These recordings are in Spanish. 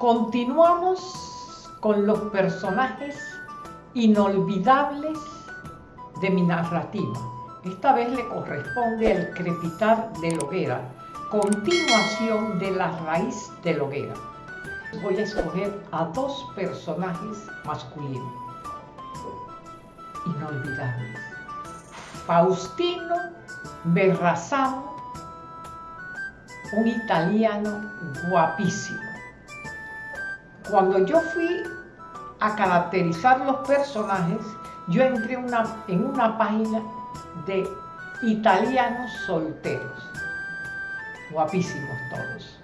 Continuamos con los personajes inolvidables de mi narrativa. Esta vez le corresponde al crepitar de Loguera, continuación de la raíz de Loguera. Voy a escoger a dos personajes masculinos inolvidables. Faustino Berrazano, un italiano guapísimo cuando yo fui a caracterizar los personajes, yo entré en una página de italianos solteros, guapísimos todos.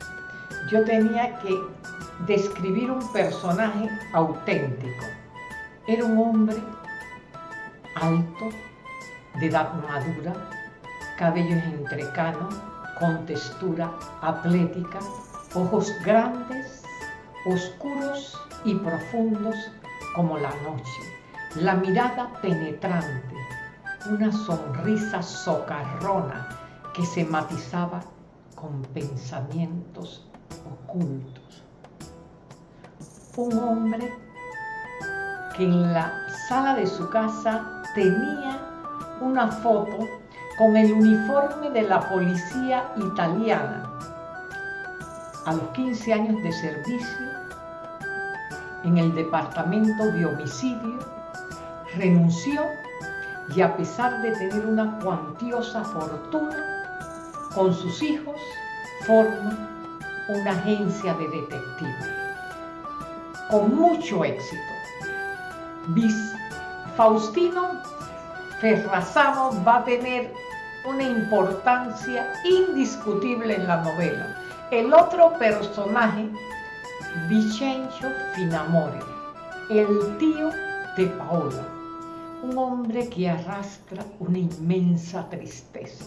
Yo tenía que describir un personaje auténtico. Era un hombre alto, de edad madura, cabellos entrecanos, con textura atlética, ojos grandes, oscuros y profundos como la noche, la mirada penetrante, una sonrisa socarrona que se matizaba con pensamientos ocultos. Un hombre que en la sala de su casa tenía una foto con el uniforme de la policía italiana. A los 15 años de servicio en el departamento de homicidio, renunció y a pesar de tener una cuantiosa fortuna, con sus hijos forma una agencia de detectives. Con mucho éxito. Faustino Ferrazano va a tener una importancia indiscutible en la novela. El otro personaje Vicencio Finamore, el tío de Paola, un hombre que arrastra una inmensa tristeza.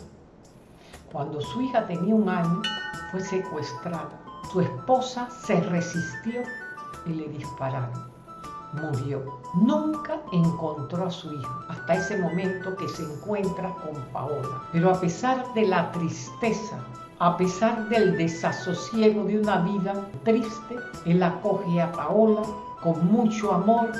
Cuando su hija tenía un año, fue secuestrada. Su esposa se resistió y le dispararon. Murió. Nunca encontró a su hijo hasta ese momento que se encuentra con Paola. Pero a pesar de la tristeza a pesar del desasosiego de una vida triste, él acoge a Paola con mucho amor,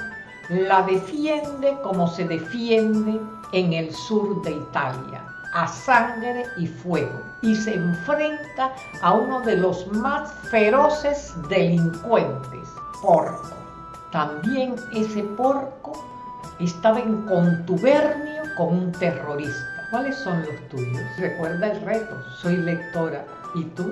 la defiende como se defiende en el sur de Italia, a sangre y fuego, y se enfrenta a uno de los más feroces delincuentes, Porco. También ese Porco estaba en contubernio con un terrorista. ¿Cuáles son los tuyos? Recuerda el reto, soy lectora. ¿Y tú?